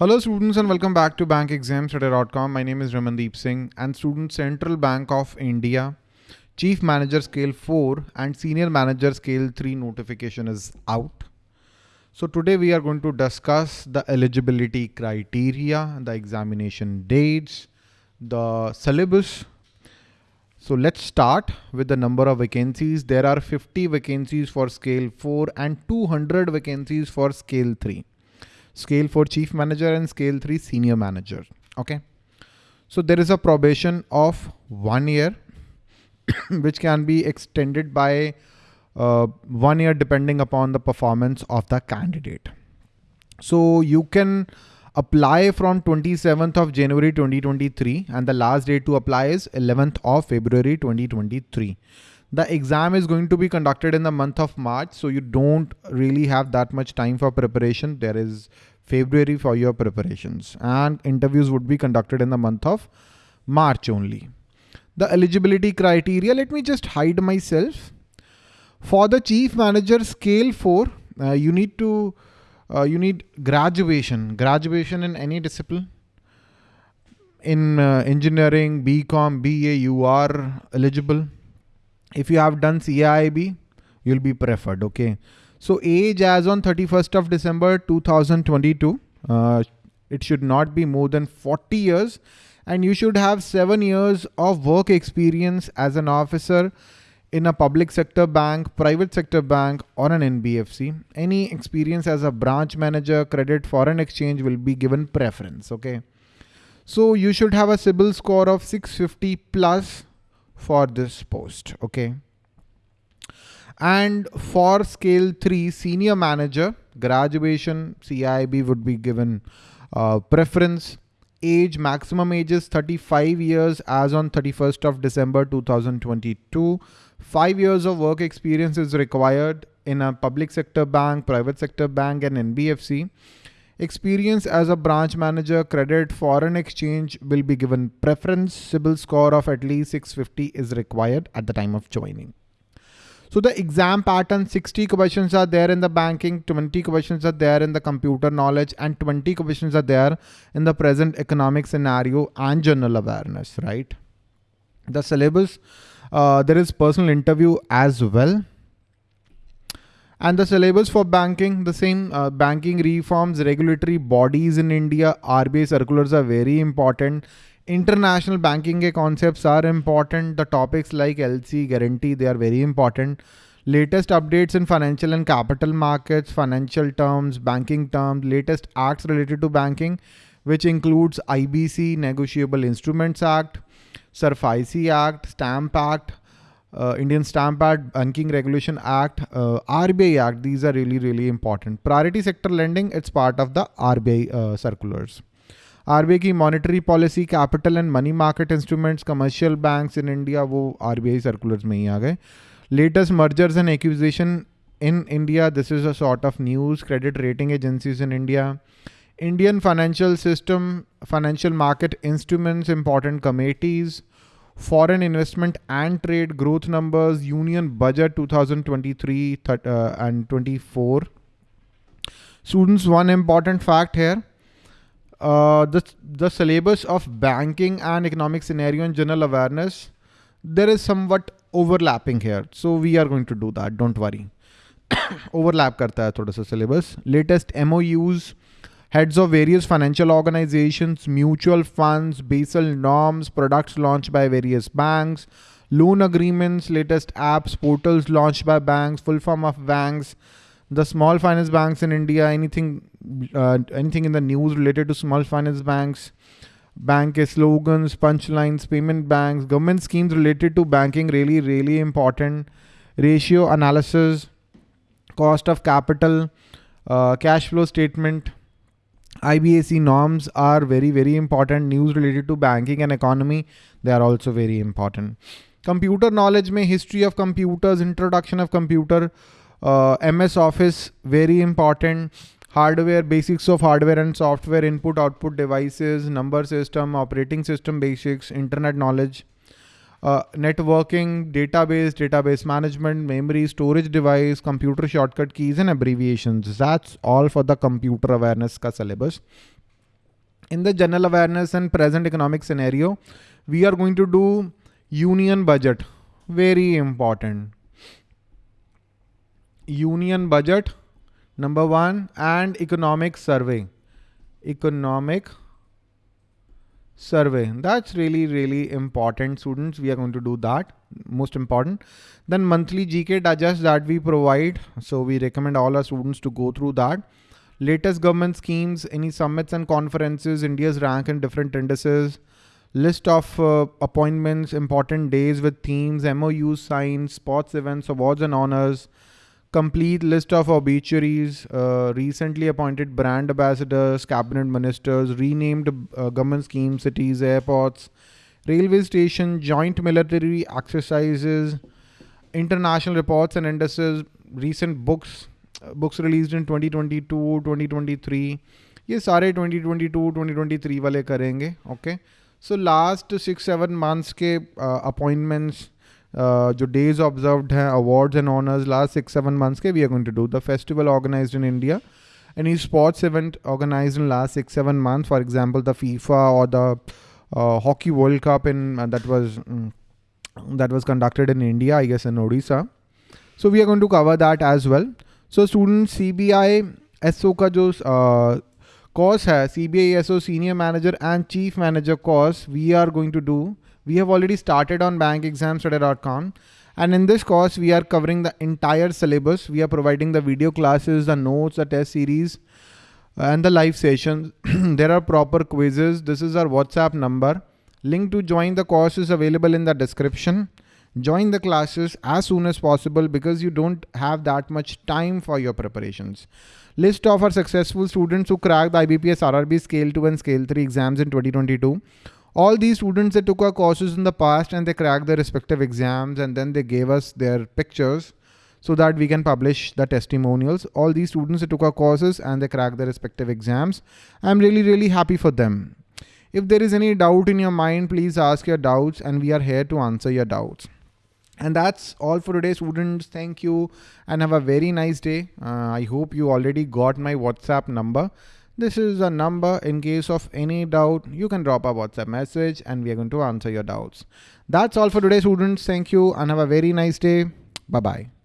Hello students and welcome back to bankexamstudy.com. My name is Ramandeep Singh and student Central Bank of India Chief Manager Scale 4 and Senior Manager Scale 3 notification is out. So today we are going to discuss the eligibility criteria, the examination dates, the syllabus. So let's start with the number of vacancies. There are 50 vacancies for scale 4 and 200 vacancies for scale 3 scale 4 chief manager and scale 3 senior manager. Okay. So there is a probation of one year, which can be extended by uh, one year depending upon the performance of the candidate. So you can apply from 27th of January 2023 and the last date to apply is 11th of February 2023. The exam is going to be conducted in the month of March, so you don't really have that much time for preparation. There is February for your preparations and interviews would be conducted in the month of March only. The eligibility criteria, let me just hide myself. For the chief manager scale 4, uh, you need to, uh, you need graduation, graduation in any discipline. In uh, engineering, BCom, BA, you are eligible. If you have done CIB, you'll be preferred, okay? So age as on 31st of December 2022, uh, it should not be more than 40 years and you should have seven years of work experience as an officer in a public sector bank, private sector bank or an NBFC. Any experience as a branch manager, credit, foreign exchange will be given preference. Okay. So you should have a CIBIL score of 650 plus for this post. Okay. And for scale three, senior manager, graduation, CIB would be given uh, preference. Age, maximum age is 35 years as on 31st of December 2022. Five years of work experience is required in a public sector bank, private sector bank and NBFC. Experience as a branch manager, credit, foreign exchange will be given preference. CIBIL score of at least 650 is required at the time of joining. So the exam pattern, 60 questions are there in the banking, 20 questions are there in the computer knowledge and 20 questions are there in the present economic scenario and general awareness, right? The syllabus, uh, there is personal interview as well. And the syllabus for banking, the same uh, banking reforms, regulatory bodies in India, RBI circulars are very important international banking concepts are important. The topics like LC guarantee, they are very important. Latest updates in financial and capital markets, financial terms, banking terms, latest acts related to banking, which includes IBC, Negotiable Instruments Act, SARFAESI Act, Stamp Act, uh, Indian Stamp Act, Banking Regulation Act, uh, RBI Act. These are really, really important. Priority sector lending, it's part of the RBI uh, circulars. RBI की monetary policy capital and money market instruments commercial banks in India वो RBI circulars में ही आ गए latest mergers and acquisition in India, this is a sort of news, credit rating agencies in India, Indian financial system, financial market instruments, important committees, foreign investment and trade growth numbers, union budget 2023 uh, and 24. Students, one important fact here, uh, the, the syllabus of banking and economic scenario and general awareness, there is somewhat overlapping here. So we are going to do that. Don't worry. Overlap karta hai thoda sa syllabus. Latest MOUs, heads of various financial organizations, mutual funds, Basel norms, products launched by various banks, loan agreements, latest apps, portals launched by banks, full form of banks, the small finance banks in India, anything, uh, anything in the news related to small finance banks, bank slogans, punchlines, payment banks, government schemes related to banking, really, really important. Ratio analysis, cost of capital, uh, cash flow statement, IBAC norms are very, very important. News related to banking and economy, they are also very important. Computer knowledge may history of computers, introduction of computer, uh, MS Office, very important. Hardware, basics of hardware and software, input, output devices, number system, operating system basics, internet knowledge, uh, networking, database, database management, memory, storage device, computer shortcut keys and abbreviations. That's all for the computer awareness ka syllabus. in the general awareness and present economic scenario, we are going to do union budget. Very important. Union budget, number one, and economic survey. Economic survey. That's really, really important students. We are going to do that. Most important. Then monthly GK digest that we provide. So we recommend all our students to go through that. Latest government schemes, any summits and conferences, India's rank in different indices, list of uh, appointments, important days with themes, MOUs signed, sports events, awards and honors, complete list of obituaries, uh, recently appointed brand ambassadors, cabinet ministers, renamed uh, government schemes, cities, airports, railway station, joint military exercises, international reports and indices, recent books, uh, books released in 2022, 2023. ये सारे 2022, 2023 वाले करेंगे okay so last six seven months के uh, uh, जो days observed हैं awards and honours last six seven months के we are going to do the festival organised in India any sports event organized in last six seven months for example the fifa or the uh, hockey world cup in uh, that was um, that was conducted in india i guess in odisha so we are going to cover that as well so student cbi so का जो course है cbi so senior manager and chief manager course we are going to do we have already started on bankexamstudy.com and in this course, we are covering the entire syllabus. We are providing the video classes, the notes, the test series, uh, and the live sessions. there are proper quizzes. This is our WhatsApp number. Link to join the course is available in the description. Join the classes as soon as possible because you don't have that much time for your preparations. List of our successful students who cracked the IBPS RRB Scale 2 and Scale 3 exams in 2022 all these students that took our courses in the past and they cracked their respective exams and then they gave us their pictures so that we can publish the testimonials. All these students that took our courses and they cracked their respective exams. I'm really, really happy for them. If there is any doubt in your mind, please ask your doubts and we are here to answer your doubts. And that's all for today, students. Thank you and have a very nice day. Uh, I hope you already got my WhatsApp number. This is a number in case of any doubt, you can drop a WhatsApp message and we are going to answer your doubts. That's all for today students. Thank you and have a very nice day. Bye-bye.